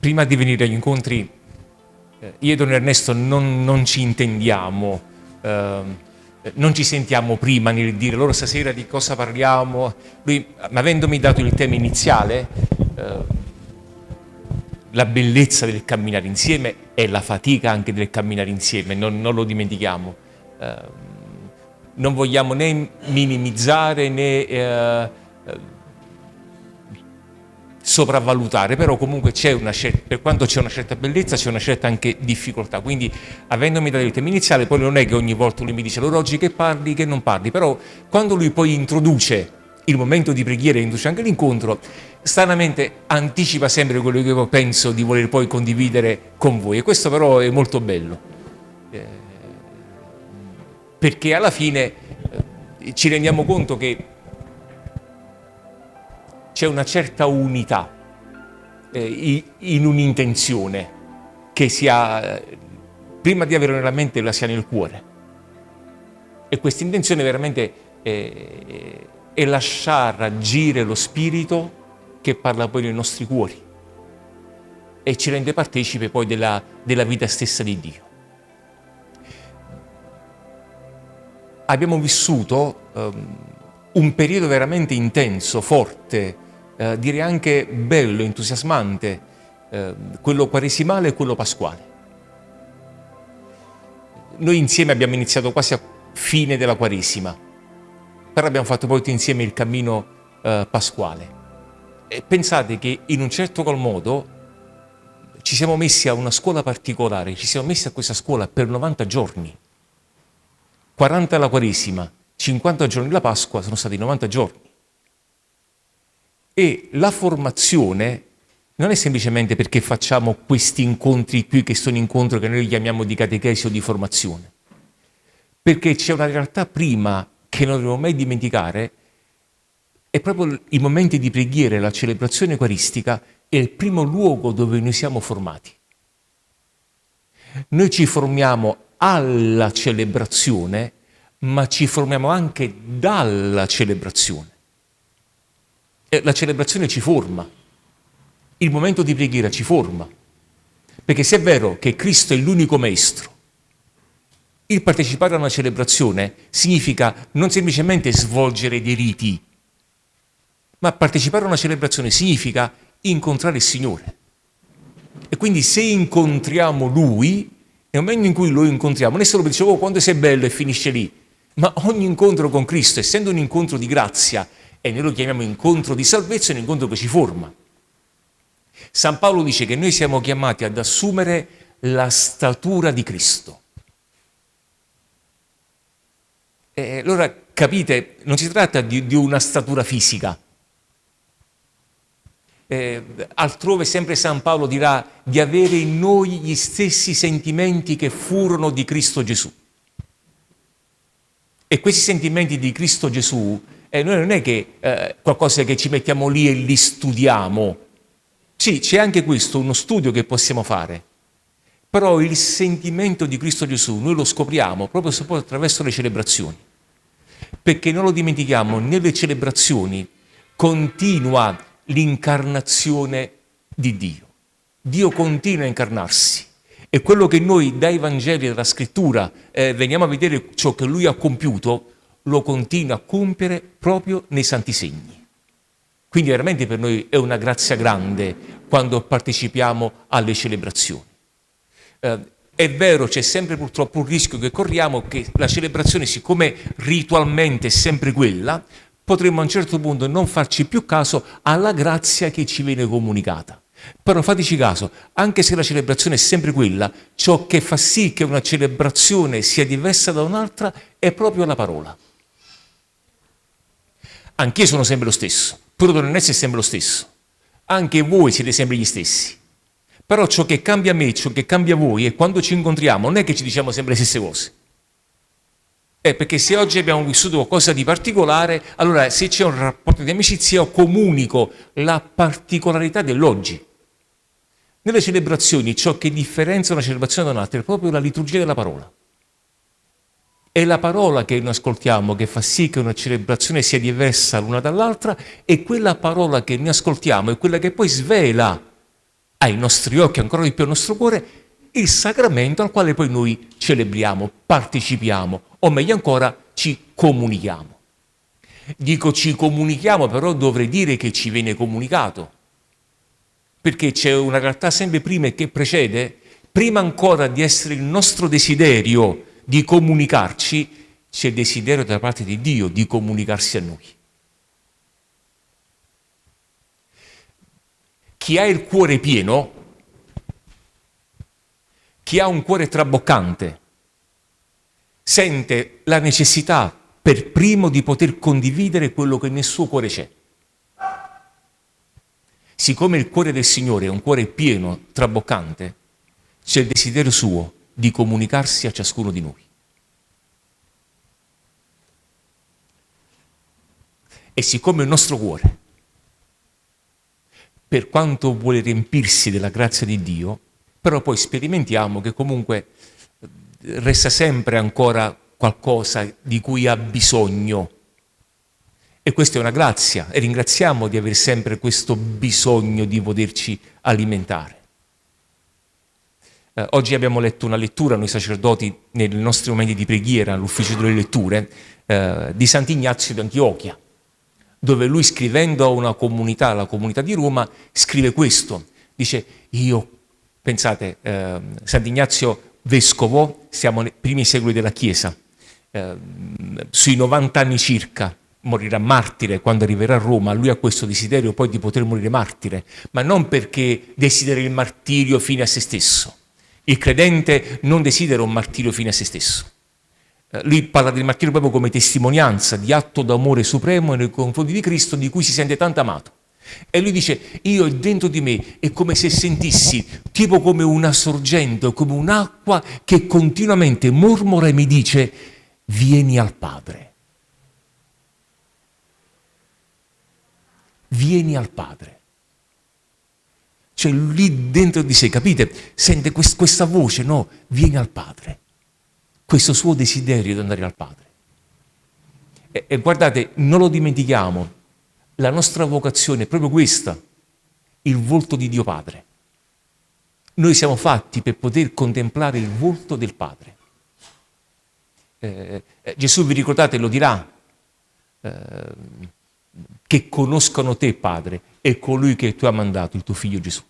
prima di venire agli incontri, eh, io e Don Ernesto non, non ci intendiamo, eh, non ci sentiamo prima nel dire loro stasera di cosa parliamo. Lui, avendomi dato il tema iniziale, eh, la bellezza del camminare insieme e la fatica anche del camminare insieme, non, non lo dimentichiamo. Eh, non vogliamo né minimizzare né eh, sopravvalutare, però comunque certa, per quanto c'è una certa bellezza c'è una certa anche difficoltà, quindi avendomi dato il tema iniziale poi non è che ogni volta lui mi dice allora oggi che parli, che non parli, però quando lui poi introduce il momento di preghiera e introduce anche l'incontro, stranamente anticipa sempre quello che io penso di voler poi condividere con voi. E questo però è molto bello, eh, perché alla fine eh, ci rendiamo conto che c'è una certa unità eh, in un'intenzione che sia, prima di avere nella mente, la sia nel cuore. E questa intenzione veramente è, è lasciare agire lo Spirito che parla poi nei nostri cuori e ci rende partecipe poi della, della vita stessa di Dio. Abbiamo vissuto um, un periodo veramente intenso, forte, eh, direi anche bello, entusiasmante, eh, quello quaresimale e quello pasquale. Noi insieme abbiamo iniziato quasi a fine della Quaresima, però abbiamo fatto poi insieme il cammino eh, pasquale. E pensate che in un certo qual modo ci siamo messi a una scuola particolare, ci siamo messi a questa scuola per 90 giorni. 40 la Quaresima, 50 giorni la Pasqua, sono stati 90 giorni. E la formazione non è semplicemente perché facciamo questi incontri qui, che sono incontri che noi chiamiamo di catechesi o di formazione, perché c'è una realtà prima che non dobbiamo mai dimenticare, è proprio i momenti di preghiera e la celebrazione eucaristica è il primo luogo dove noi siamo formati. Noi ci formiamo alla celebrazione, ma ci formiamo anche dalla celebrazione la celebrazione ci forma, il momento di preghiera ci forma, perché se è vero che Cristo è l'unico maestro, il partecipare a una celebrazione significa non semplicemente svolgere dei riti, ma partecipare a una celebrazione significa incontrare il Signore. E quindi se incontriamo Lui, nel momento in cui lo incontriamo, non è solo per dire oh, quando sei bello e finisce lì, ma ogni incontro con Cristo, essendo un incontro di grazia, e noi lo chiamiamo incontro di salvezza, un incontro che ci forma. San Paolo dice che noi siamo chiamati ad assumere la statura di Cristo. E allora capite, non si tratta di, di una statura fisica. Eh, altrove sempre San Paolo dirà di avere in noi gli stessi sentimenti che furono di Cristo Gesù. E questi sentimenti di Cristo Gesù eh, noi non è che eh, qualcosa che ci mettiamo lì e li studiamo. Sì, c'è anche questo, uno studio che possiamo fare. Però il sentimento di Cristo Gesù noi lo scopriamo proprio attraverso le celebrazioni. Perché non lo dimentichiamo, nelle celebrazioni continua l'incarnazione di Dio. Dio continua a incarnarsi. E quello che noi dai Vangeli dalla Scrittura eh, veniamo a vedere ciò che Lui ha compiuto, lo continua a compiere proprio nei santi segni. Quindi veramente per noi è una grazia grande quando partecipiamo alle celebrazioni. Eh, è vero, c'è sempre purtroppo un rischio che corriamo che la celebrazione, siccome ritualmente è sempre quella, potremmo a un certo punto non farci più caso alla grazia che ci viene comunicata. Però fateci caso, anche se la celebrazione è sempre quella, ciò che fa sì che una celebrazione sia diversa da un'altra è proprio la parola anch'io sono sempre lo stesso, pure Don Ernesto è sempre lo stesso, anche voi siete sempre gli stessi. Però ciò che cambia me, ciò che cambia voi è quando ci incontriamo, non è che ci diciamo sempre le stesse cose. È perché se oggi abbiamo vissuto qualcosa di particolare, allora se c'è un rapporto di amicizia comunico la particolarità dell'oggi. Nelle celebrazioni ciò che differenzia una celebrazione da un'altra è proprio la liturgia della parola. È la parola che noi ascoltiamo che fa sì che una celebrazione sia diversa l'una dall'altra e quella parola che noi ascoltiamo è quella che poi svela ai nostri occhi, ancora di più al nostro cuore, il sacramento al quale poi noi celebriamo, partecipiamo, o meglio ancora ci comunichiamo. Dico ci comunichiamo, però dovrei dire che ci viene comunicato, perché c'è una realtà sempre prima e che precede, prima ancora di essere il nostro desiderio di comunicarci, c'è il desiderio da parte di Dio di comunicarsi a noi. Chi ha il cuore pieno, chi ha un cuore traboccante, sente la necessità per primo di poter condividere quello che nel suo cuore c'è. Siccome il cuore del Signore è un cuore pieno, traboccante, c'è il desiderio suo di comunicarsi a ciascuno di noi. E siccome il nostro cuore, per quanto vuole riempirsi della grazia di Dio, però poi sperimentiamo che comunque resta sempre ancora qualcosa di cui ha bisogno. E questa è una grazia e ringraziamo di avere sempre questo bisogno di poterci alimentare. Eh, oggi abbiamo letto una lettura, noi sacerdoti, nei nostri momenti di preghiera, all'ufficio delle letture, eh, di Sant'Ignazio d'Antiochia, dove lui scrivendo a una comunità, la comunità di Roma, scrive questo. Dice, io, pensate, eh, Sant'Ignazio vescovo, siamo nei primi secoli della Chiesa, eh, sui 90 anni circa, morirà martire quando arriverà a Roma, lui ha questo desiderio poi di poter morire martire, ma non perché desidera il martirio fine a se stesso. Il credente non desidera un martirio fine a se stesso. Eh, lui parla del martirio proprio come testimonianza di atto d'amore supremo nei confronti di Cristo di cui si sente tanto amato. E lui dice, io dentro di me è come se sentissi, tipo come una sorgente, come un'acqua che continuamente mormora e mi dice, vieni al Padre. Vieni al Padre. Cioè lì dentro di sé, capite? Sente questa voce, no, vieni al Padre. Questo suo desiderio di andare al Padre. E, e guardate, non lo dimentichiamo, la nostra vocazione è proprio questa, il volto di Dio Padre. Noi siamo fatti per poter contemplare il volto del Padre. Eh, eh, Gesù, vi ricordate, lo dirà, eh, che conoscano te, Padre, e colui che tu hai mandato, il tuo figlio Gesù.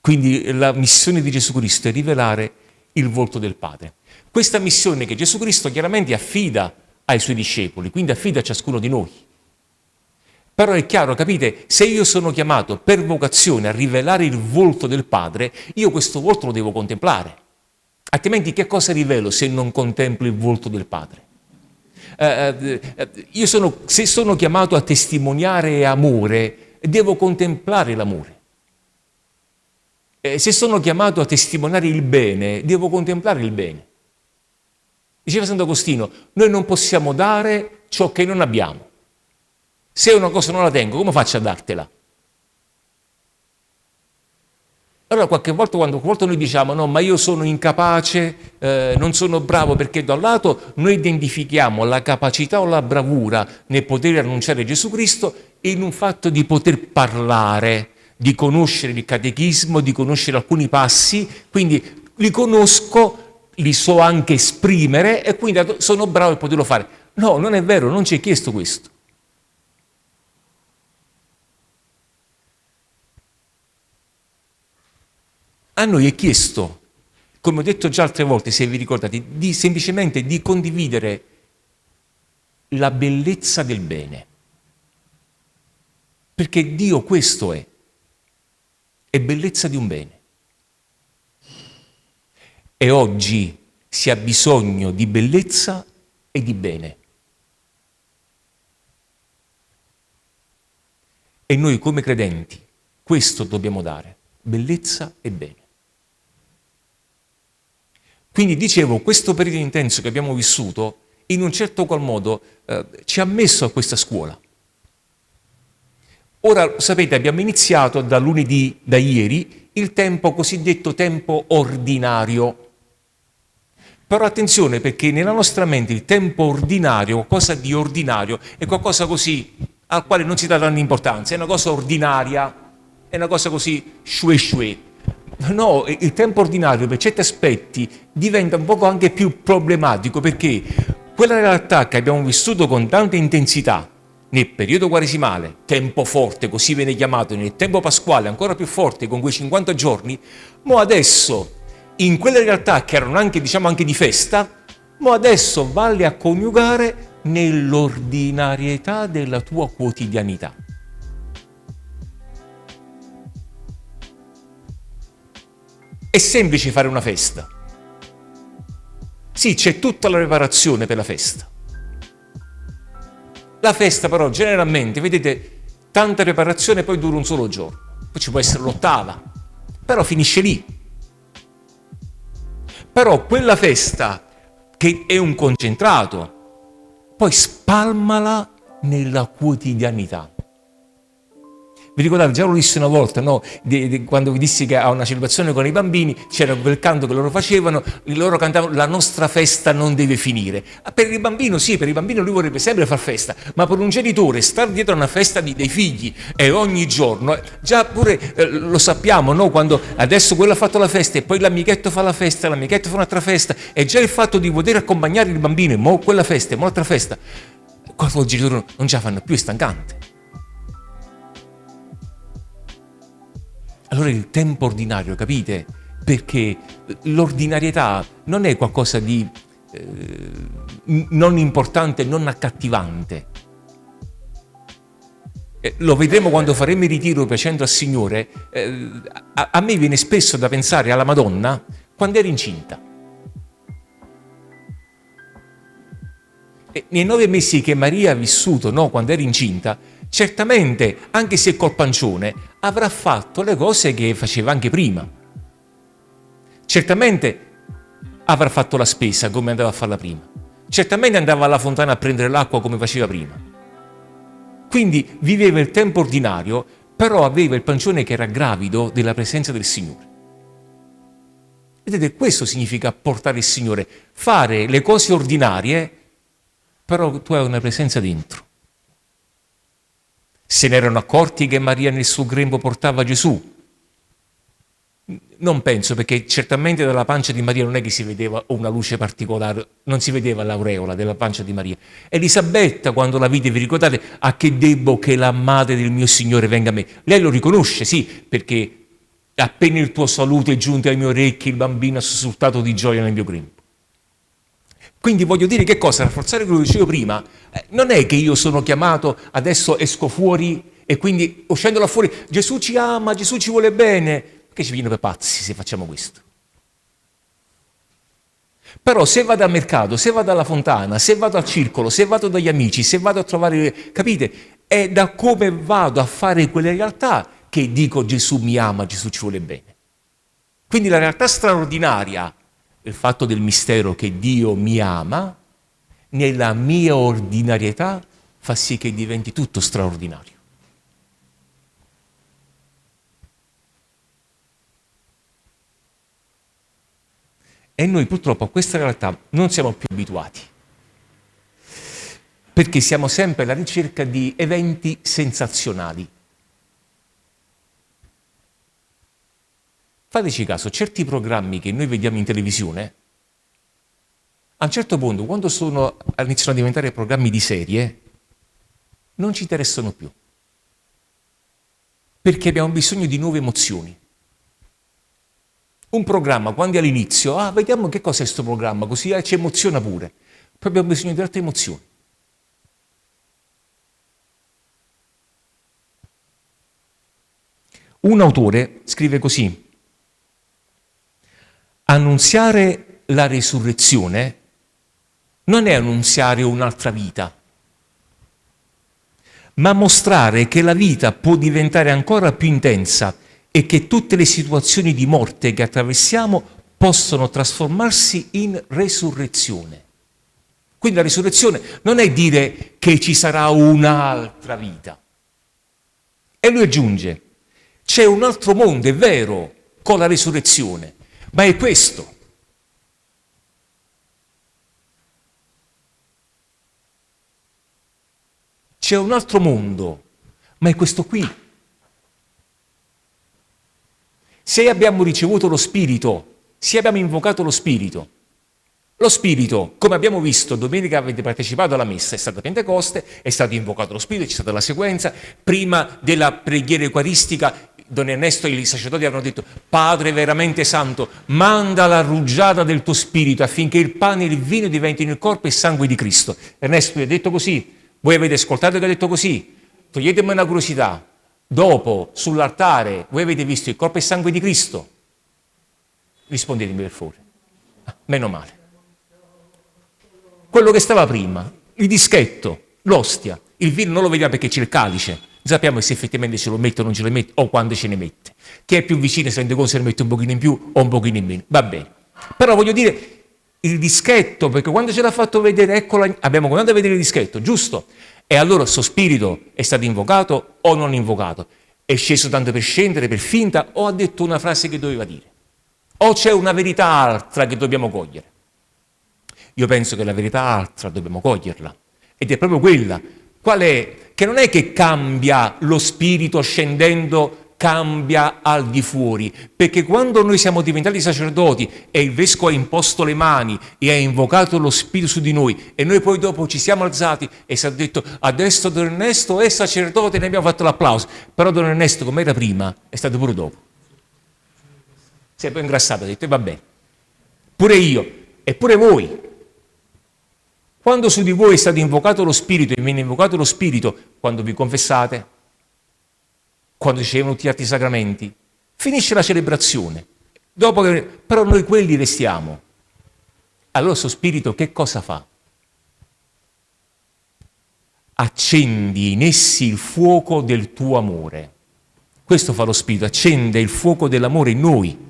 Quindi la missione di Gesù Cristo è rivelare il volto del Padre. Questa missione che Gesù Cristo chiaramente affida ai suoi discepoli, quindi affida a ciascuno di noi. Però è chiaro, capite, se io sono chiamato per vocazione a rivelare il volto del Padre, io questo volto lo devo contemplare. Altrimenti che cosa rivelo se non contemplo il volto del Padre? Eh, eh, io sono, se sono chiamato a testimoniare amore, devo contemplare l'amore. Eh, se sono chiamato a testimoniare il bene, devo contemplare il bene. Diceva Sant'Agostino, noi non possiamo dare ciò che non abbiamo. Se una cosa non la tengo, come faccio a dartela? Allora qualche volta quando volta noi diciamo no ma io sono incapace, eh, non sono bravo perché da un lato noi identifichiamo la capacità o la bravura nel poter annunciare Gesù Cristo in un fatto di poter parlare, di conoscere il catechismo, di conoscere alcuni passi, quindi li conosco, li so anche esprimere e quindi sono bravo a poterlo fare. No, non è vero, non ci è chiesto questo. A noi è chiesto, come ho detto già altre volte, se vi ricordate, di, semplicemente di condividere la bellezza del bene. Perché Dio questo è, è bellezza di un bene. E oggi si ha bisogno di bellezza e di bene. E noi come credenti questo dobbiamo dare, bellezza e bene. Quindi dicevo, questo periodo intenso che abbiamo vissuto, in un certo qual modo, eh, ci ha messo a questa scuola. Ora, sapete, abbiamo iniziato da lunedì, da ieri, il tempo cosiddetto tempo ordinario. Però attenzione perché nella nostra mente il tempo ordinario, qualcosa di ordinario, è qualcosa così al quale non si dà tanta importanza, è una cosa ordinaria, è una cosa così shue shue. No, il tempo ordinario per certi aspetti diventa un poco anche più problematico perché quella realtà che abbiamo vissuto con tanta intensità nel periodo quaresimale, tempo forte, così viene chiamato, nel tempo pasquale ancora più forte, con quei 50 giorni, mo adesso, in quelle realtà che erano anche, diciamo, anche di festa, mo adesso valle a coniugare nell'ordinarietà della tua quotidianità. È semplice fare una festa. Sì, c'è tutta la preparazione per la festa. La festa però generalmente, vedete, tanta preparazione poi dura un solo giorno. Poi ci può essere l'ottava, però finisce lì. Però quella festa che è un concentrato, poi spalmala nella quotidianità. Vi ricordate, già lo dissi una volta, no? di, di, quando vi dissi che a una celebrazione con i bambini c'era quel canto che loro facevano, loro cantavano la nostra festa non deve finire. Ah, per il bambino sì, per il bambino lui vorrebbe sempre far festa, ma per un genitore stare dietro a una festa di, dei figli e ogni giorno, già pure eh, lo sappiamo, no? quando adesso quello ha fatto la festa e poi l'amichetto fa la festa, l'amichetto fa un'altra festa, e già il fatto di poter accompagnare il bambino in mo quella festa mo un'altra festa, quando il genitore non ce la fanno più, è stancante. Allora il tempo ordinario, capite? Perché l'ordinarietà non è qualcosa di eh, non importante, non accattivante. Eh, lo vedremo quando faremo il ritiro piacendo al Signore. Eh, a, a me viene spesso da pensare alla Madonna quando era incinta. E nei nove mesi che Maria ha vissuto, no, quando era incinta, certamente, anche se col pancione, avrà fatto le cose che faceva anche prima. Certamente avrà fatto la spesa come andava a farla prima. Certamente andava alla fontana a prendere l'acqua come faceva prima. Quindi viveva il tempo ordinario, però aveva il pancione che era gravido della presenza del Signore. Vedete, questo significa portare il Signore, fare le cose ordinarie, però tu hai una presenza dentro. Se ne erano accorti che Maria nel suo grembo portava Gesù? Non penso, perché certamente dalla pancia di Maria non è che si vedeva una luce particolare, non si vedeva l'aureola della pancia di Maria. Elisabetta, quando la vide, vi ricordate, a che debbo che la madre del mio Signore venga a me? Lei lo riconosce, sì, perché appena il tuo saluto è giunto ai miei orecchi, il bambino ha sussultato di gioia nel mio grembo. Quindi voglio dire che cosa? Rafforzare quello che dicevo prima, eh, non è che io sono chiamato, adesso esco fuori e quindi uscendo là fuori, Gesù ci ama, Gesù ci vuole bene, che ci viene per pazzi se facciamo questo. Però se vado al mercato, se vado alla fontana, se vado al circolo, se vado dagli amici, se vado a trovare, capite? È da come vado a fare quelle realtà che dico Gesù mi ama, Gesù ci vuole bene. Quindi la realtà straordinaria il fatto del mistero che Dio mi ama, nella mia ordinarietà fa sì che diventi tutto straordinario. E noi purtroppo a questa realtà non siamo più abituati, perché siamo sempre alla ricerca di eventi sensazionali. Fateci caso, certi programmi che noi vediamo in televisione, a un certo punto, quando sono, iniziano a diventare programmi di serie, non ci interessano più. Perché abbiamo bisogno di nuove emozioni. Un programma, quando è all'inizio, ah, vediamo che cosa è questo programma, così ah, ci emoziona pure. Poi abbiamo bisogno di altre emozioni. Un autore scrive così, annunziare la risurrezione non è annunziare un'altra vita, ma mostrare che la vita può diventare ancora più intensa e che tutte le situazioni di morte che attraversiamo possono trasformarsi in resurrezione. Quindi la risurrezione non è dire che ci sarà un'altra vita. E lui aggiunge, c'è un altro mondo, è vero, con la risurrezione, ma è questo. C'è un altro mondo, ma è questo qui. Se abbiamo ricevuto lo Spirito, se abbiamo invocato lo Spirito, lo Spirito, come abbiamo visto domenica avete partecipato alla messa, è stata Pentecoste, è stato invocato lo Spirito, c'è stata la sequenza, prima della preghiera eucaristica Don Ernesto e i sacerdoti avevano detto Padre veramente santo, manda la rugiada del tuo spirito affinché il pane e il vino diventino il corpo e il sangue di Cristo. Ernesto gli ha detto così, voi avete ascoltato che ha detto così, toglietemi una curiosità, dopo sull'altare voi avete visto il corpo e il sangue di Cristo? Rispondetemi per favore. Ah, meno male quello che stava prima, il dischetto, l'ostia, il vino non lo vediamo perché c'è il calice, sappiamo se effettivamente ce lo mette o non ce lo mette o quando ce ne mette. Chi è più vicino si rende conto se ne mette un pochino in più o un pochino in meno, va bene. Però voglio dire il dischetto, perché quando ce l'ha fatto vedere, ecco, abbiamo cominciato a vedere il dischetto, giusto? E allora il suo spirito è stato invocato o non invocato? È sceso tanto per scendere, per finta, o ha detto una frase che doveva dire? O c'è una verità altra che dobbiamo cogliere? Io penso che la verità altra dobbiamo coglierla. Ed è proprio quella. Qual è? Che non è che cambia lo spirito scendendo cambia al di fuori, perché quando noi siamo diventati sacerdoti e il vescovo ha imposto le mani e ha invocato lo spirito su di noi e noi poi dopo ci siamo alzati e si è detto adesso Don Ernesto è sacerdote e ne abbiamo fatto l'applauso, però Don Ernesto come era prima è stato pure dopo. Si è poi ingrassato e ha detto va bene, pure io e pure voi quando su di voi è stato invocato lo Spirito e viene invocato lo Spirito, quando vi confessate, quando ricevono tutti gli altri sacramenti, finisce la celebrazione. Dopo che, però noi quelli restiamo. Allora il Spirito che cosa fa? Accendi in essi il fuoco del tuo amore. Questo fa lo Spirito, accende il fuoco dell'amore in noi.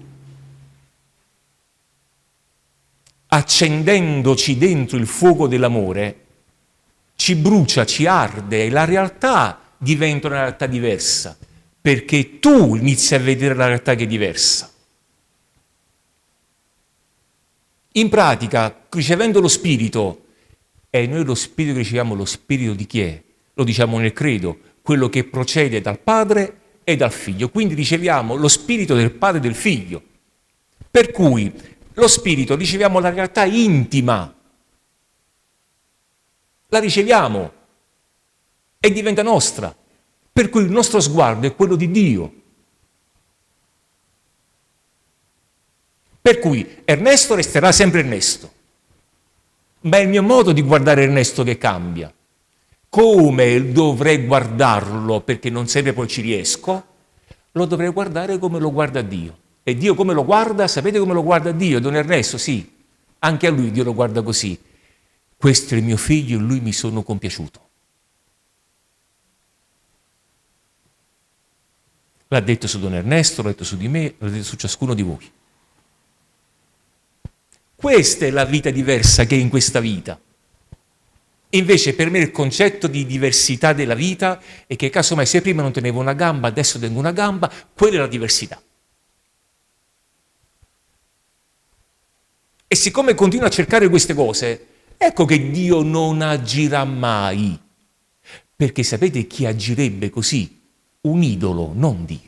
Accendendoci dentro il fuoco dell'amore, ci brucia, ci arde e la realtà diventa una realtà diversa, perché tu inizi a vedere la realtà che è diversa. In pratica, ricevendo lo Spirito, e noi lo Spirito che riceviamo, lo Spirito di chi è? Lo diciamo nel credo, quello che procede dal Padre e dal Figlio. Quindi riceviamo lo Spirito del Padre e del Figlio. Per cui lo spirito, riceviamo la realtà intima, la riceviamo e diventa nostra, per cui il nostro sguardo è quello di Dio. Per cui Ernesto resterà sempre Ernesto, ma è il mio modo di guardare Ernesto che cambia. Come dovrei guardarlo, perché non sempre poi ci riesco, lo dovrei guardare come lo guarda Dio. E Dio come lo guarda? Sapete come lo guarda Dio? Don Ernesto, sì, anche a lui Dio lo guarda così. Questo è il mio figlio, in lui mi sono compiaciuto. L'ha detto su Don Ernesto, l'ha detto su di me, l'ha detto su ciascuno di voi. Questa è la vita diversa che è in questa vita. Invece per me il concetto di diversità della vita è che casomai se prima non tenevo una gamba, adesso tengo una gamba, quella è la diversità. E siccome continua a cercare queste cose, ecco che Dio non agirà mai. Perché sapete chi agirebbe così? Un idolo, non Dio.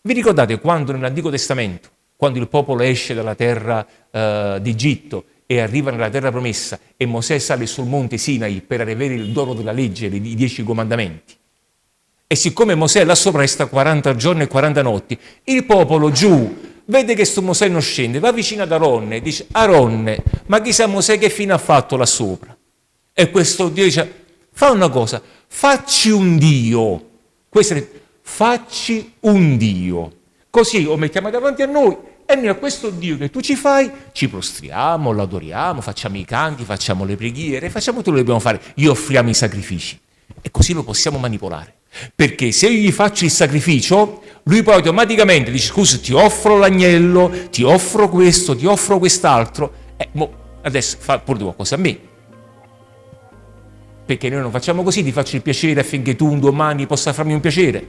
Vi ricordate quando nell'Antico Testamento, quando il popolo esce dalla terra uh, d'Egitto e arriva nella terra promessa e Mosè sale sul monte Sinai per avere il dono della legge, i dieci comandamenti, e siccome Mosè là sopra resta 40 giorni e 40 notti, il popolo giù vede che sto Mosè non scende, va vicino ad Aronne e dice, Aronne, ma chissà Mosè che fine ha fatto là sopra? E questo Dio dice, fa una cosa, facci un Dio. Questo è, facci un Dio. Così lo mettiamo davanti a noi e noi a questo Dio che tu ci fai, ci prostriamo, lo adoriamo, facciamo i canti, facciamo le preghiere, facciamo tutto quello che dobbiamo fare, gli offriamo i sacrifici. E così lo possiamo manipolare. Perché se io gli faccio il sacrificio, lui poi automaticamente dice scusa ti offro l'agnello, ti offro questo, ti offro quest'altro, eh, adesso fa pure qualcosa a me. Perché noi non facciamo così, ti faccio il piacere affinché tu un domani possa farmi un piacere.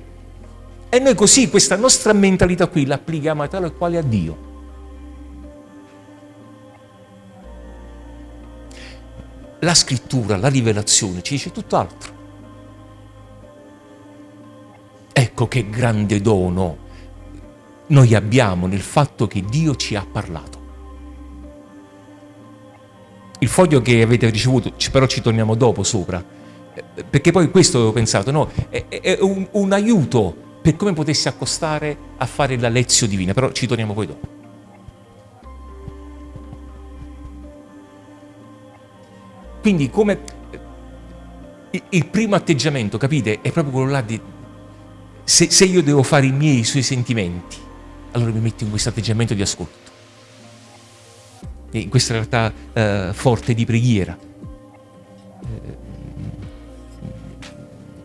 E noi così questa nostra mentalità qui l'applichiamo a tale e quale a Dio. La scrittura, la rivelazione ci dice tutt'altro. Ecco che grande dono noi abbiamo nel fatto che Dio ci ha parlato. Il foglio che avete ricevuto, però ci torniamo dopo sopra, perché poi questo avevo pensato, no? È, è un, un, aiuto per come potessi accostare a fare la lezione divina, però ci torniamo poi dopo. Quindi come il primo atteggiamento, capite, è proprio quello là di se, se io devo fare i miei i suoi sentimenti, allora mi metto in questo atteggiamento di ascolto, in questa realtà eh, forte di preghiera. Eh,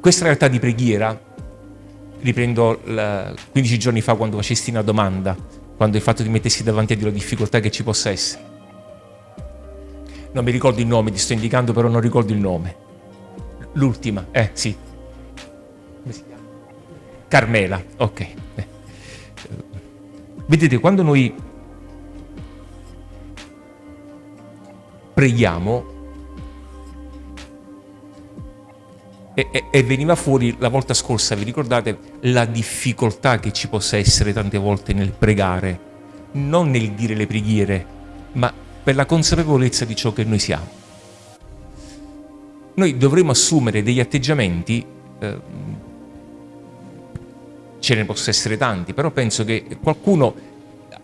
questa realtà di preghiera, riprendo la, 15 giorni fa quando facesti una domanda, quando hai fatto di mettersi davanti a Dio la difficoltà che ci possa essere. Non mi ricordo il nome, ti sto indicando però non ricordo il nome. L'ultima, eh sì. Come si chiama? Carmela, ok. Vedete, quando noi preghiamo e, e, e, veniva fuori la volta scorsa, vi ricordate, la difficoltà che ci possa essere tante volte nel pregare, non nel dire le preghiere, ma per la consapevolezza di ciò che noi siamo. Noi dovremmo assumere degli atteggiamenti, eh, ce ne possono essere tanti, però penso che qualcuno,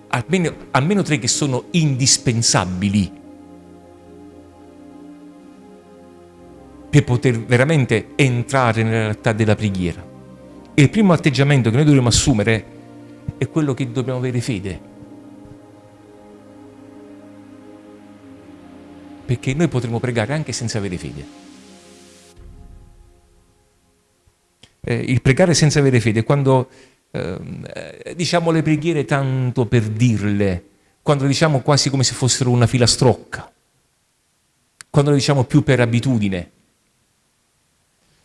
almeno, almeno tre che sono indispensabili per poter veramente entrare nella realtà della preghiera. E il primo atteggiamento che noi dovremmo assumere è quello che dobbiamo avere fede. Perché noi potremo pregare anche senza avere fede. Eh, il pregare senza avere fede quando eh, diciamo le preghiere tanto per dirle, quando diciamo quasi come se fossero una filastrocca, quando le diciamo più per abitudine,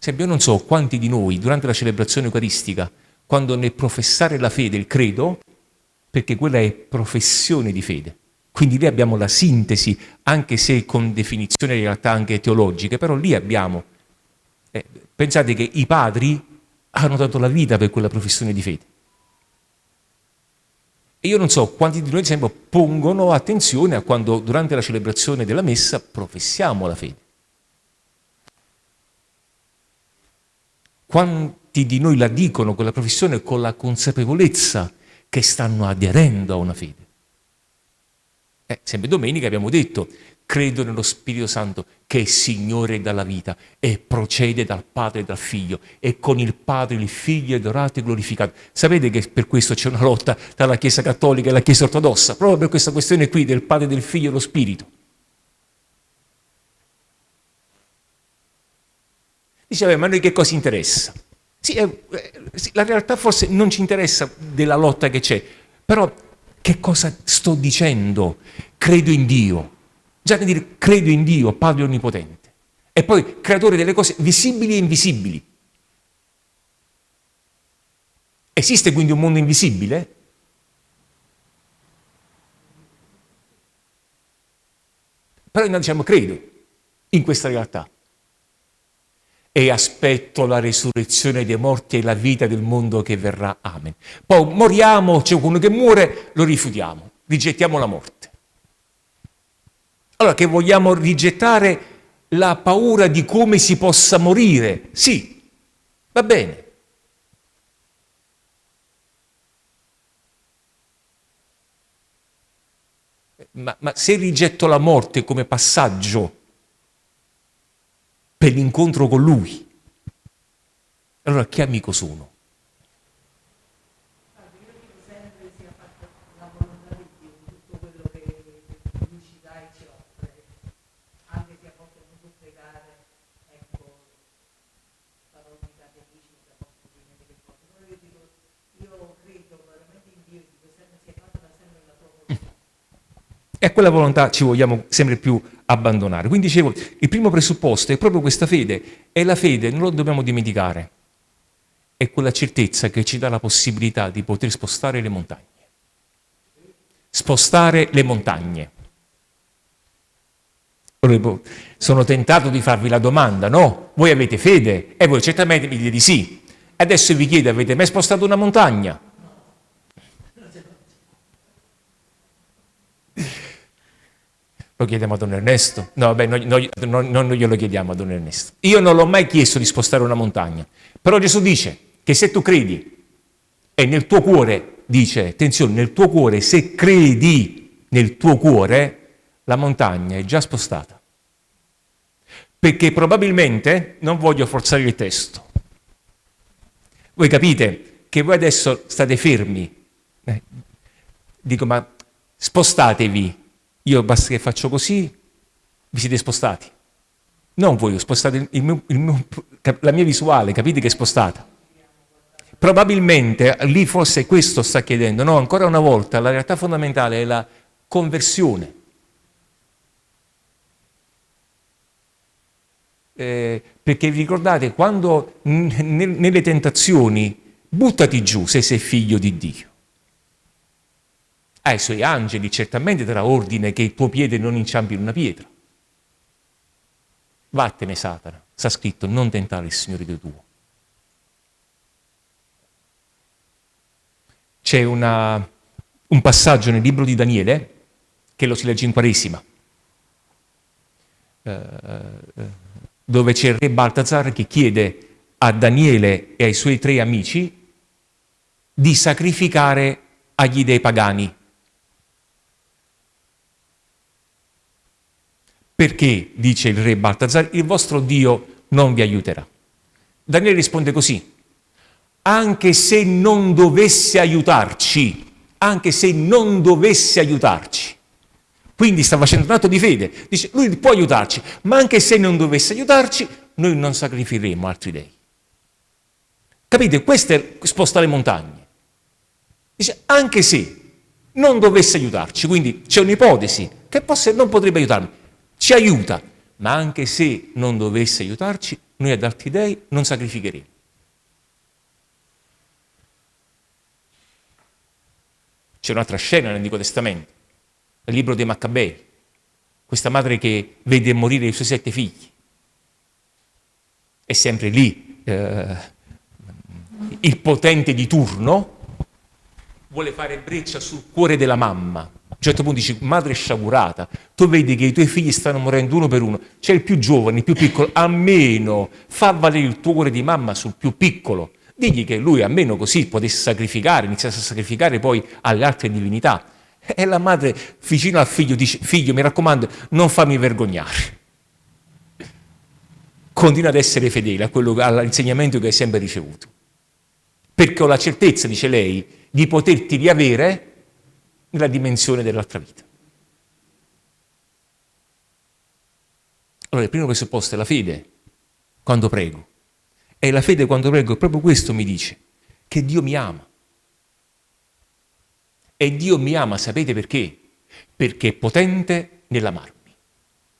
Esempio, io non so quanti di noi durante la celebrazione eucaristica, quando nel professare la fede, il credo, perché quella è professione di fede, quindi lì abbiamo la sintesi, anche se con definizioni in realtà anche teologiche, però lì abbiamo, eh, pensate che i padri hanno dato la vita per quella professione di fede. E io non so quanti di noi, ad esempio, pongono attenzione a quando durante la celebrazione della messa professiamo la fede. Quanti di noi la dicono quella professione con la consapevolezza che stanno aderendo a una fede? Eh, sempre domenica abbiamo detto, credo nello Spirito Santo che è Signore dalla vita e procede dal Padre e dal Figlio e con il Padre il Figlio è adorato e glorificato. Sapete che per questo c'è una lotta tra la Chiesa Cattolica e la Chiesa Ortodossa, proprio per questa questione qui del Padre, del Figlio e dello Spirito. Dice, ma a noi che cosa interessa? Sì, eh, sì, la realtà forse non ci interessa della lotta che c'è, però che cosa sto dicendo? Credo in Dio. Già che dire credo in Dio, Padre Onnipotente. E poi creatore delle cose visibili e invisibili. Esiste quindi un mondo invisibile? Però noi diciamo credo in questa realtà e aspetto la risurrezione dei morti e la vita del mondo che verrà. Amen. Poi moriamo, c'è qualcuno che muore, lo rifiutiamo, rigettiamo la morte. Allora che vogliamo rigettare la paura di come si possa morire? Sì, va bene. Ma, ma se rigetto la morte come passaggio per l'incontro con Lui. Allora che amico sono? E a quella volontà ci vogliamo sempre più abbandonare. Quindi dicevo, il primo presupposto è proprio questa fede, e la fede non lo dobbiamo dimenticare, è quella certezza che ci dà la possibilità di poter spostare le montagne. Spostare le montagne. Sono tentato di farvi la domanda, no? Voi avete fede? E voi certamente mi dite di sì. Adesso vi chiedo, avete mai spostato una montagna? Lo chiediamo a Don Ernesto? No, vabbè, noi, noi, noi, non glielo chiediamo a Don Ernesto. Io non l'ho mai chiesto di spostare una montagna. Però Gesù dice che se tu credi e nel tuo cuore, dice, attenzione, nel tuo cuore, se credi nel tuo cuore, la montagna è già spostata. Perché probabilmente, non voglio forzare il testo, voi capite che voi adesso state fermi. Eh, dico, ma spostatevi. Io basta che faccio così, vi siete spostati. Non voi, spostate il, mio, il mio, la mia visuale, capite che è spostata. Probabilmente lì forse questo sta chiedendo, no, ancora una volta la realtà fondamentale è la conversione. Eh, perché vi ricordate, quando nelle tentazioni buttati giù se sei figlio di Dio. Ai suoi angeli certamente darà ordine che il tuo piede non inciampi in una pietra. Vattene Satana, sta scritto, non tentare il Signore Dio tuo. C'è un passaggio nel libro di Daniele, che lo si legge in Quaresima, eh, eh dove c'è il re Baltazar che chiede a Daniele e ai suoi tre amici di sacrificare agli dei pagani. Perché, dice il re Baltazar, il vostro Dio non vi aiuterà? Daniele risponde così, anche se non dovesse aiutarci, anche se non dovesse aiutarci, quindi sta facendo un atto di fede. Dice, lui può aiutarci, ma anche se non dovesse aiutarci, noi non sacrificheremo altri dei. Capite? Questo è spostare montagne. Dice, anche se non dovesse aiutarci, quindi c'è un'ipotesi che possa, non potrebbe aiutarmi, ci aiuta, ma anche se non dovesse aiutarci, noi ad altri dei non sacrificheremo. C'è un'altra scena nell'Antico Testamento il libro dei Maccabei, questa madre che vede morire i suoi sette figli. È sempre lì eh, il potente di turno, vuole fare breccia sul cuore della mamma. A un certo punto dice, madre sciagurata, tu vedi che i tuoi figli stanno morendo uno per uno, c'è il più giovane, il più piccolo, almeno fa valere il tuo cuore di mamma sul più piccolo. Digli che lui almeno così potesse sacrificare, iniziasse a sacrificare poi alle altre divinità. E la madre vicino al figlio dice, figlio mi raccomando non fammi vergognare. Continua ad essere fedele a all'insegnamento che hai sempre ricevuto. Perché ho la certezza, dice lei, di poterti riavere nella dimensione dell'altra vita. Allora il primo presupposto è la fede quando prego. E la fede quando prego, proprio questo mi dice, che Dio mi ama. E Dio mi ama, sapete perché? Perché è potente nell'amarmi.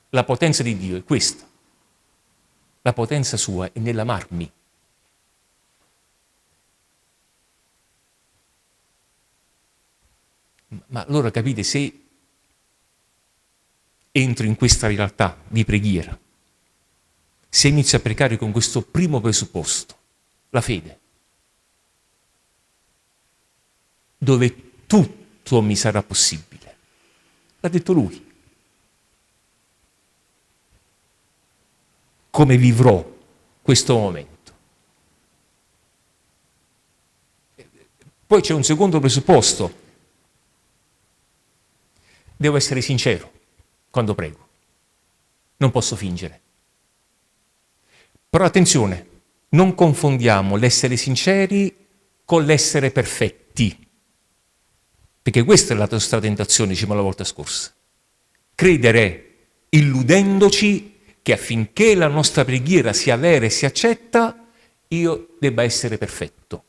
La potenza di Dio è questa. La potenza sua è nell'amarmi. Ma allora capite, se entro in questa realtà di preghiera, se inizio a pregare con questo primo presupposto, la fede, dove tutto mi sarà possibile. L'ha detto lui. Come vivrò questo momento? Poi c'è un secondo presupposto. Devo essere sincero quando prego. Non posso fingere. Però attenzione, non confondiamo l'essere sinceri con l'essere perfetti. Perché questa è la nostra tentazione, diciamo la volta scorsa. Credere, illudendoci che affinché la nostra preghiera sia vera e sia accetta, io debba essere perfetto.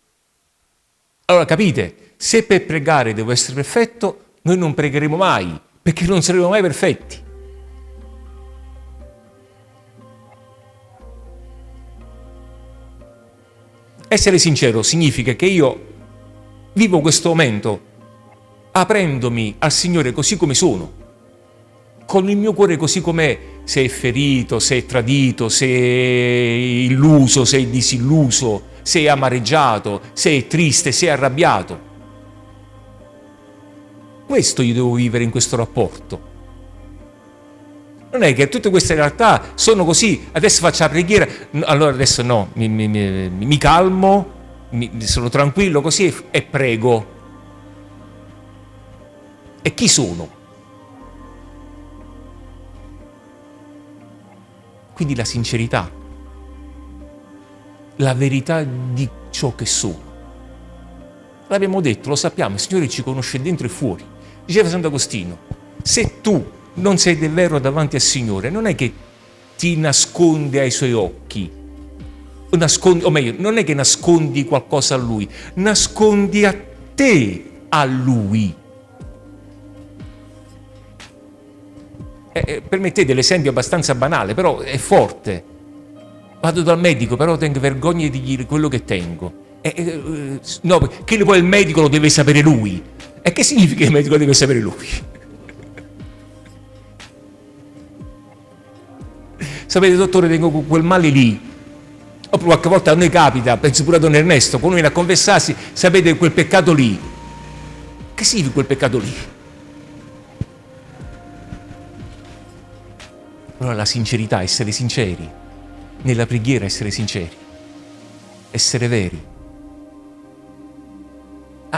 Allora capite, se per pregare devo essere perfetto, noi non pregheremo mai, perché non saremo mai perfetti. Essere sincero significa che io vivo questo momento aprendomi al Signore così come sono, con il mio cuore così com'è, se è ferito, se è tradito, se è illuso, se è disilluso, se è amareggiato, se è triste, se è arrabbiato. Questo io devo vivere in questo rapporto. Non è che tutte queste realtà sono così, adesso faccio la preghiera, allora adesso no, mi, mi, mi, mi calmo, sono tranquillo così e prego. E chi sono? Quindi la sincerità, la verità di ciò che sono. L'abbiamo detto, lo sappiamo, il Signore ci conosce dentro e fuori. Diceva Sant'Agostino, se tu non sei davvero davanti al Signore, non è che ti nasconde ai suoi occhi, nascondi, o meglio, non è che nascondi qualcosa a Lui, nascondi a te a Lui. Eh, eh, permettete l'esempio abbastanza banale, però è forte. Vado dal medico, però tengo vergogna di dire quello che tengo. Eh, eh, no, che poi il medico lo deve sapere lui. E che significa che il medico deve sapere lui? Sapete, dottore, tengo quel male lì. Oppure qualche volta a noi capita, penso pure a Don Ernesto, quando viene a confessarsi, sapete quel peccato lì. Che significa quel peccato lì? Allora la sincerità, essere sinceri, nella preghiera essere sinceri, essere veri,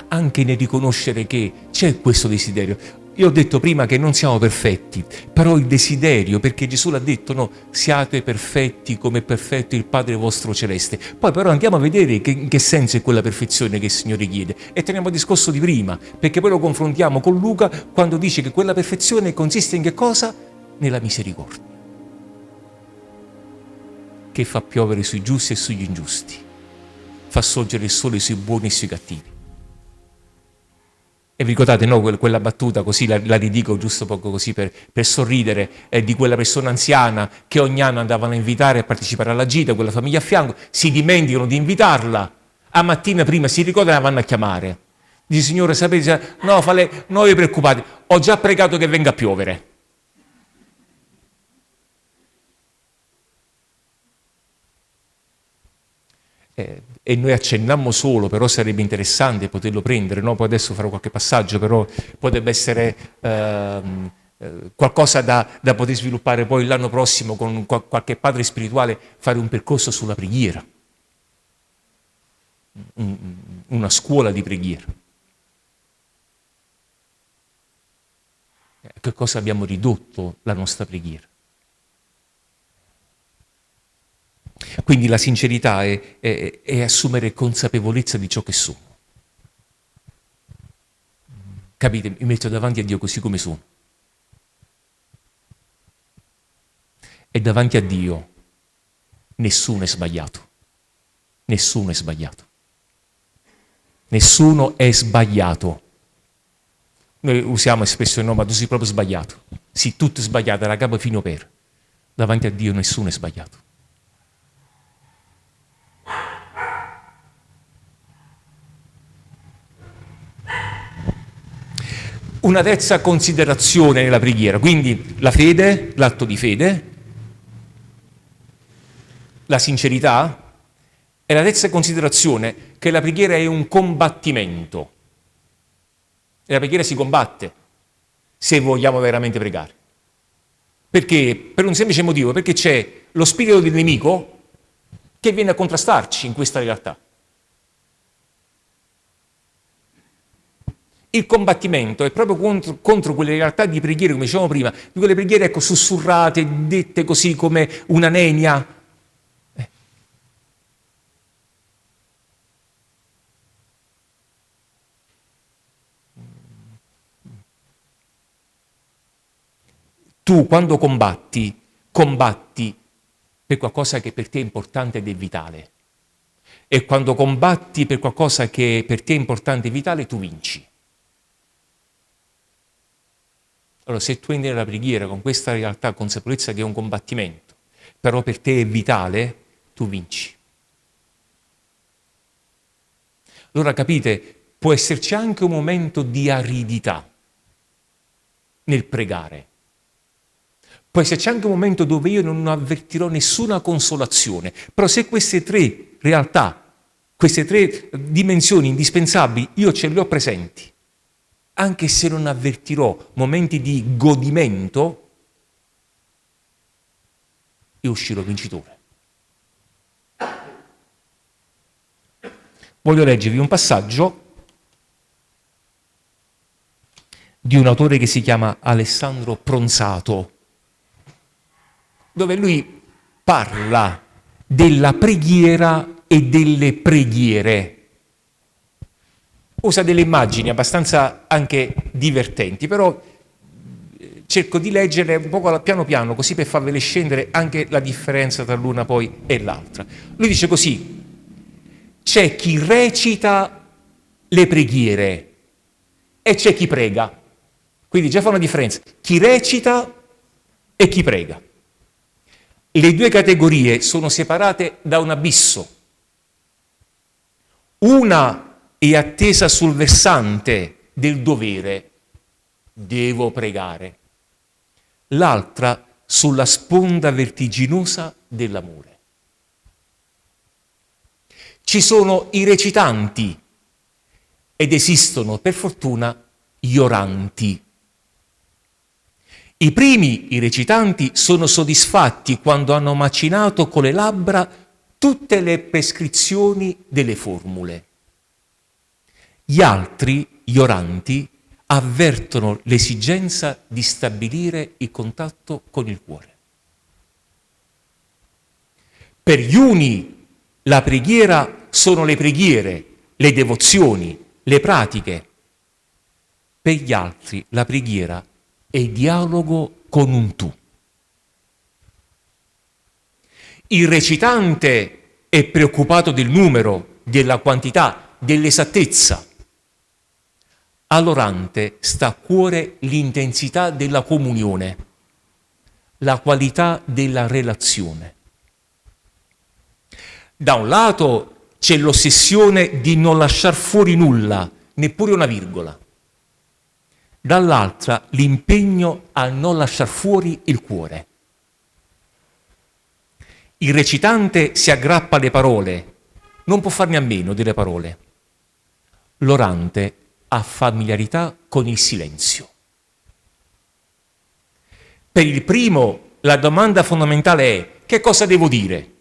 anche nel riconoscere che c'è questo desiderio. Io ho detto prima che non siamo perfetti, però il desiderio, perché Gesù l'ha detto, no, siate perfetti come è perfetto il Padre vostro celeste. Poi però andiamo a vedere che, in che senso è quella perfezione che il Signore chiede. E teniamo il discorso di prima, perché poi lo confrontiamo con Luca quando dice che quella perfezione consiste in che cosa? Nella misericordia, che fa piovere sui giusti e sugli ingiusti, fa sorgere il sole sui buoni e sui cattivi. E vi ricordate no, quella battuta, così la, la ridico giusto poco così per, per sorridere, eh, di quella persona anziana che ogni anno andavano a invitare a partecipare alla gita, quella famiglia a fianco, si dimenticano di invitarla, a mattina prima si ricordano e la vanno a chiamare. Dice, signore, sapete, no, fale, non vi preoccupate, ho già pregato che venga a piovere. Eh, e noi accennammo solo, però sarebbe interessante poterlo prendere, no? poi adesso farò qualche passaggio, però potrebbe essere ehm, eh, qualcosa da, da, poter sviluppare poi l'anno prossimo con qualche padre spirituale, fare un percorso sulla preghiera, una scuola di preghiera. A che cosa abbiamo ridotto la nostra preghiera? Quindi la sincerità è, è, è assumere consapevolezza di ciò che sono. Capite? Mi metto davanti a Dio così come sono. E davanti a Dio nessuno è sbagliato. Nessuno è sbagliato. Nessuno è sbagliato. Noi usiamo espressione no, ma tu sei proprio sbagliato. Sì, tutto è sbagliato, da capo fino per. Davanti a Dio nessuno è sbagliato. Una terza considerazione nella preghiera, quindi la fede, l'atto di fede, la sincerità e la terza considerazione che la preghiera è un combattimento. E la preghiera si combatte se vogliamo veramente pregare. Perché? Per un semplice motivo, perché c'è lo spirito del nemico che viene a contrastarci in questa realtà. Il combattimento è proprio contro, contro, quelle realtà di preghiere, come dicevamo prima, di quelle preghiere ecco, sussurrate, dette così come una nenia. Eh. Tu quando combatti, combatti per qualcosa che per te è importante ed è vitale. E quando combatti per qualcosa che per te è importante e vitale, tu vinci. Allora, se tu entri nella preghiera con questa realtà, consapevolezza che è un combattimento, però per te è vitale, tu vinci. Allora capite, può esserci anche un momento di aridità nel pregare. Può esserci anche un momento dove io non avvertirò nessuna consolazione, però se queste tre realtà queste tre dimensioni indispensabili, io ce le ho presenti. Anche se non avvertirò momenti di godimento, io uscirò vincitore. Voglio leggervi un passaggio di un autore che si chiama Alessandro Pronzato, dove lui parla della preghiera e delle preghiere. Usa delle immagini abbastanza anche divertenti, però eh, cerco di leggere un po' piano piano, così per farvele scendere anche la differenza tra l'una poi e l'altra. Lui dice così, c'è chi recita le preghiere e c'è chi prega. Quindi già fa una differenza. Chi recita e chi prega. Le due categorie sono separate da un abisso. Una è attesa sul versante del dovere, devo pregare. L'altra sulla sponda vertiginosa dell'amore. Ci sono i recitanti ed esistono, per fortuna, gli oranti. I primi, i recitanti, sono soddisfatti quando hanno macinato con le labbra tutte le prescrizioni delle formule. Gli altri, gli oranti, avvertono l'esigenza di stabilire il contatto con il cuore. Per gli uni la preghiera sono le preghiere, le devozioni, le pratiche. Per gli altri la preghiera e dialogo con un tu. Il recitante è preoccupato del numero, della quantità, dell'esattezza. All'orante sta a cuore l'intensità della comunione, la qualità della relazione. Da un lato c'è l'ossessione di non lasciar fuori nulla, neppure una virgola dall'altra l'impegno a non lasciar fuori il cuore. Il recitante si aggrappa alle parole, non può farne a meno delle parole. L'orante ha familiarità con il silenzio. Per il primo la domanda fondamentale è che cosa devo dire?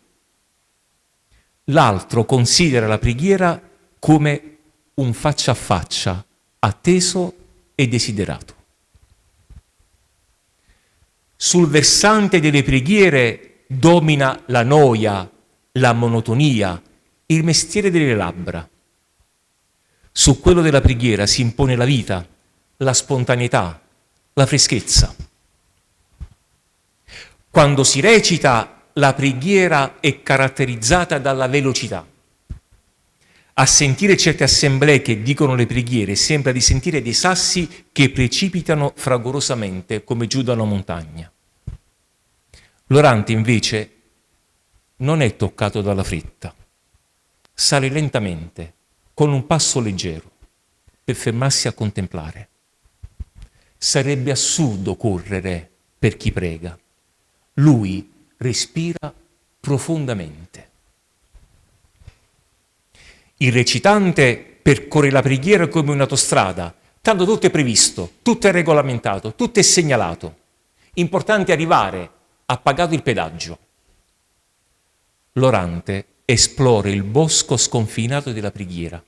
L'altro considera la preghiera come un faccia a faccia, atteso e desiderato. Sul versante delle preghiere domina la noia, la monotonia, il mestiere delle labbra. Su quello della preghiera si impone la vita, la spontaneità, la freschezza. Quando si recita, la preghiera è caratterizzata dalla velocità a sentire certe assemblee che dicono le preghiere sembra di sentire dei sassi che precipitano fragorosamente come giù da una montagna. L'orante invece non è toccato dalla fretta, sale lentamente, con un passo leggero, per fermarsi a contemplare. Sarebbe assurdo correre per chi prega. Lui respira profondamente. Il recitante percorre la preghiera come un'autostrada, tanto tutto è previsto, tutto è regolamentato, tutto è segnalato. Importante arrivare, ha pagato il pedaggio. L'orante esplora il bosco sconfinato della preghiera.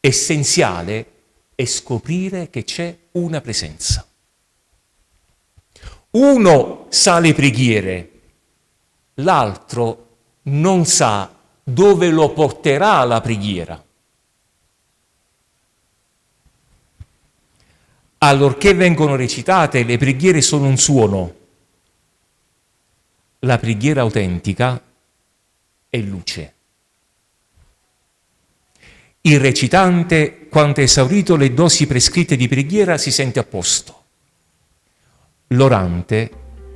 Essenziale è scoprire che c'è una presenza. Uno sa le preghiere, l'altro non sa dove lo porterà la preghiera. Allorché vengono recitate, le preghiere sono un suono. La preghiera autentica è luce. Il recitante, quando ha esaurito le dosi prescritte di preghiera, si sente a posto. L'orante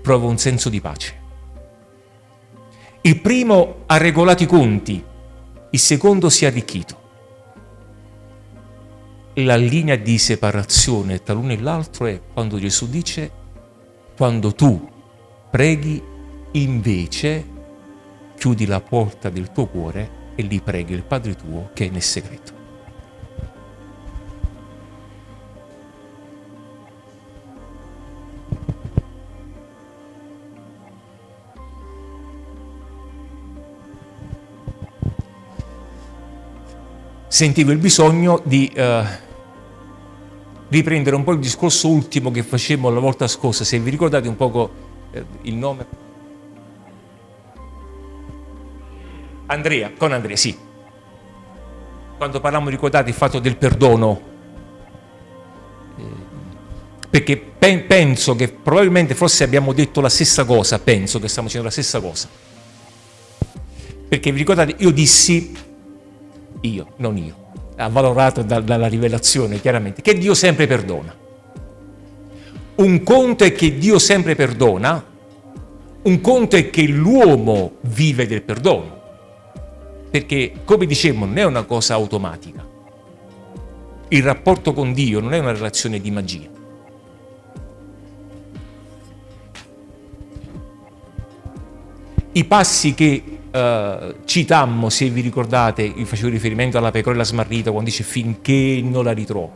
prova un senso di pace. Il primo ha regolato i conti, il secondo si è arricchito. La linea di separazione tra l'uno e l'altro è quando Gesù dice, quando tu preghi, invece chiudi la porta del tuo cuore e li preghi il Padre tuo che è nel segreto. Sentivo il bisogno di uh, riprendere un po' il discorso ultimo che facemmo la volta scorsa, se vi ricordate un poco uh, il nome. Andrea, con Andrea, sì. Quando parliamo, ricordate il fatto del perdono, eh, perché pe penso che probabilmente forse abbiamo detto la stessa cosa, penso che stiamo dicendo la stessa cosa. Perché vi ricordate, io dissi, io, non io, avvalorato da, dalla rivelazione chiaramente, che Dio sempre perdona. Un conto è che Dio sempre perdona, un conto è che l'uomo vive del perdono perché come dicevamo non è una cosa automatica. Il rapporto con Dio non è una relazione di magia. I passi che uh, citammo, se vi ricordate, facevo riferimento alla pecorella smarrita quando dice finché non la ritrovo,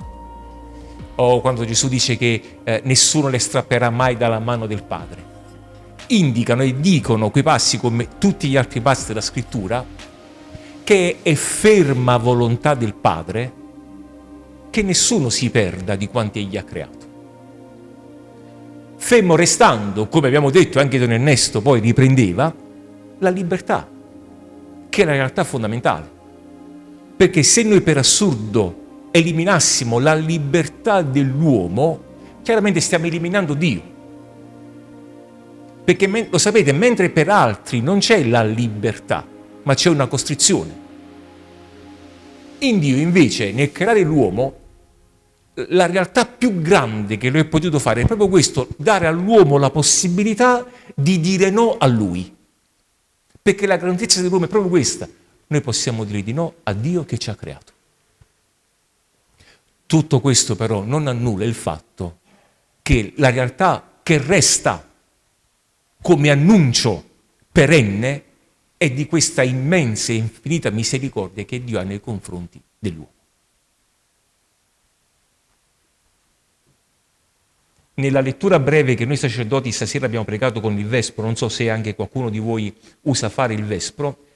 o quando Gesù dice che uh, nessuno le strapperà mai dalla mano del Padre, indicano e dicono quei passi come tutti gli altri passi della scrittura che è ferma volontà del Padre che nessuno si perda di quanti egli ha creato. Fermo restando, come abbiamo detto anche Don Ernesto poi riprendeva, la libertà, che è la realtà fondamentale. Perché se noi per assurdo eliminassimo la libertà dell'uomo, chiaramente stiamo eliminando Dio. Perché lo sapete, mentre per altri non c'è la libertà, ma c'è una costrizione. In Dio invece, nel creare l'uomo, la realtà più grande che lui ha potuto fare è proprio questo, dare all'uomo la possibilità di dire no a lui. Perché la grandezza dell'uomo è proprio questa. Noi possiamo dire di no a Dio che ci ha creato. Tutto questo però non annulla il fatto che la realtà che resta come annuncio perenne è di questa immensa e infinita misericordia che Dio ha nei confronti dell'uomo. Nella lettura breve che noi sacerdoti stasera abbiamo pregato con il Vespro, non so se anche qualcuno di voi usa fare il Vespro,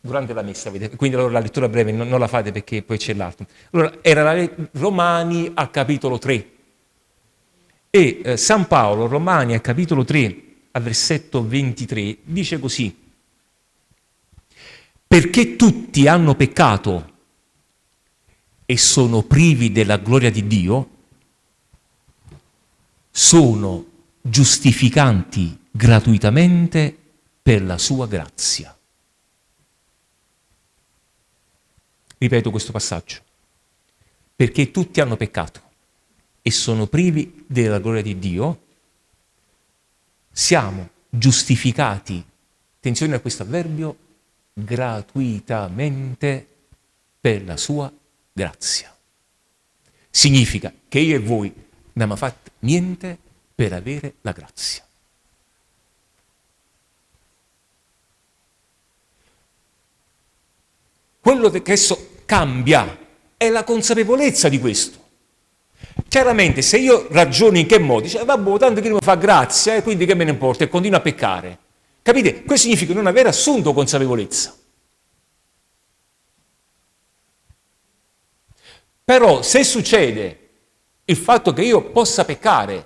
durante la messa, quindi allora la lettura breve non, non la fate perché poi c'è l'altro. Allora, era la, Romani al capitolo 3 e eh, San Paolo, Romani al capitolo 3, al versetto 23, dice così, perché tutti hanno peccato e sono privi della gloria di Dio, sono giustificanti gratuitamente per la sua grazia. Ripeto questo passaggio. Perché tutti hanno peccato e sono privi della gloria di Dio, siamo giustificati, attenzione a questo avverbio, gratuitamente per la sua grazia. Significa che io e voi non abbiamo fatto niente per avere la grazia. Quello che adesso cambia è la consapevolezza di questo. Chiaramente se io ragiono in che modo, dice, vabbè, tanto che mi fa grazia e quindi che me ne importa e continuo a peccare. Capite? Questo significa non aver assunto consapevolezza. Però se succede il fatto che io possa peccare,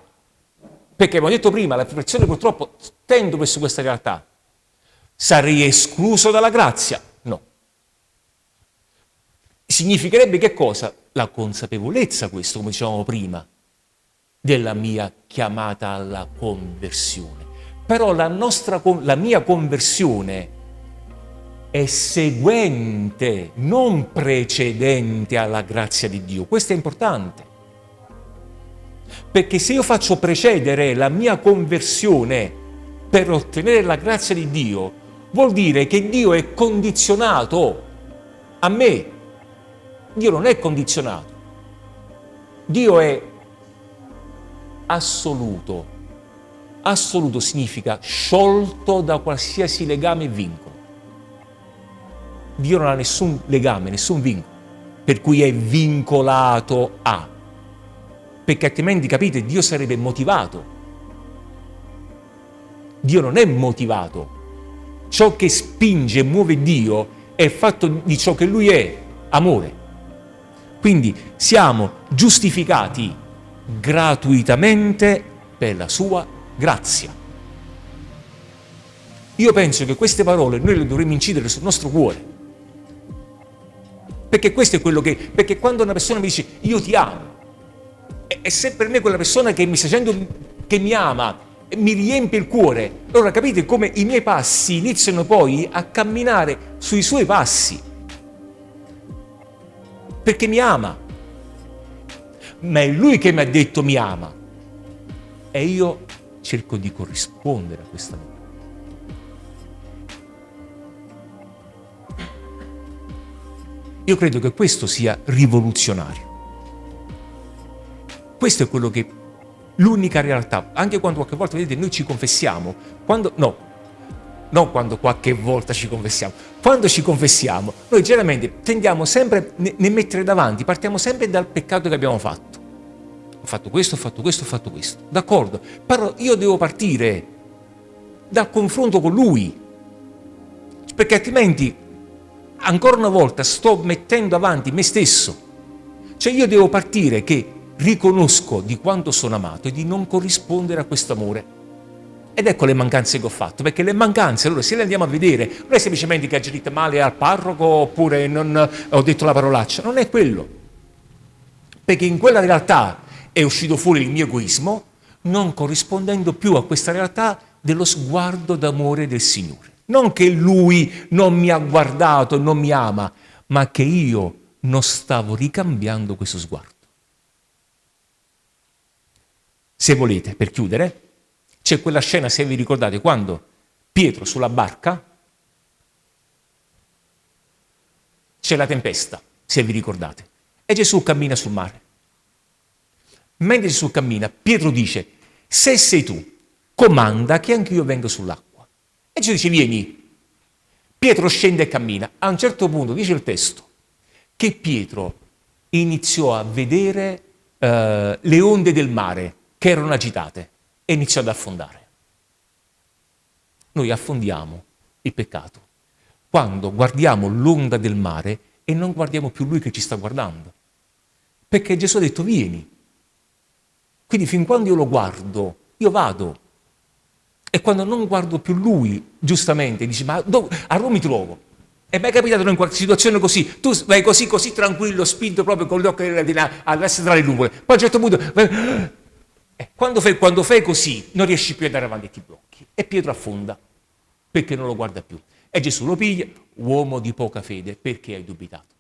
perché come ho detto prima, la perfezione purtroppo tendo verso questa realtà, sarei escluso dalla grazia? No. Significherebbe che cosa? La consapevolezza, questo, come dicevamo prima, della mia chiamata alla conversione. Però la, nostra, la mia conversione è seguente, non precedente alla grazia di Dio. Questo è importante. Perché se io faccio precedere la mia conversione per ottenere la grazia di Dio, vuol dire che Dio è condizionato a me. Dio non è condizionato. Dio è assoluto assoluto significa sciolto da qualsiasi legame e vincolo. Dio non ha nessun legame, nessun vincolo, per cui è vincolato a. Perché altrimenti, capite, Dio sarebbe motivato. Dio non è motivato. Ciò che spinge e muove Dio è fatto di ciò che Lui è, amore. Quindi siamo giustificati gratuitamente per la sua grazia. Io penso che queste parole noi le dovremmo incidere sul nostro cuore. Perché questo è quello che... Perché quando una persona mi dice io ti amo, è se per me quella persona che mi sta dicendo che mi ama mi riempie il cuore. Allora capite come i miei passi iniziano poi a camminare sui suoi passi. Perché mi ama. Ma è lui che mi ha detto mi ama. E io cerco di corrispondere a questa amore. Io credo che questo sia rivoluzionario. Questo è quello che l'unica realtà, anche quando qualche volta, vedete, noi ci confessiamo, quando, no, non quando qualche volta ci confessiamo, quando ci confessiamo, noi generalmente tendiamo sempre a ne mettere davanti, partiamo sempre dal peccato che abbiamo fatto. Ho fatto questo, ho fatto questo, ho fatto questo. D'accordo, però io devo partire dal confronto con lui, perché altrimenti ancora una volta sto mettendo avanti me stesso. Cioè io devo partire che riconosco di quanto sono amato e di non corrispondere a questo amore. Ed ecco le mancanze che ho fatto, perché le mancanze, allora se le andiamo a vedere, non è semplicemente che ha agito male al parroco oppure non ho detto la parolaccia, non è quello. Perché in quella realtà è uscito fuori il mio egoismo, non corrispondendo più a questa realtà dello sguardo d'amore del Signore. Non che Lui non mi ha guardato, non mi ama, ma che io non stavo ricambiando questo sguardo. Se volete, per chiudere, c'è quella scena, se vi ricordate, quando Pietro sulla barca c'è la tempesta, se vi ricordate, e Gesù cammina sul mare. Mentre Gesù cammina, Pietro dice, se sei tu, comanda che anche io venga sull'acqua. E Gesù dice, vieni. Pietro scende e cammina. A un certo punto, dice il testo, che Pietro iniziò a vedere uh, le onde del mare che erano agitate e iniziò ad affondare. Noi affondiamo il peccato quando guardiamo l'onda del mare e non guardiamo più lui che ci sta guardando. Perché Gesù ha detto vieni. Quindi fin quando io lo guardo, io vado. E quando non guardo più lui, giustamente, dici ma dove, a Roma mi trovo? È mai capitato in qualche situazione così? Tu vai così, così tranquillo, spinto proprio con gli occhi all'essere tra le nuvole. Poi a un certo punto eh, quando, fai, quando fai così non riesci più ad andare avanti e ti blocchi. E Pietro affonda perché non lo guarda più. E Gesù lo piglia, uomo di poca fede, perché hai dubitato?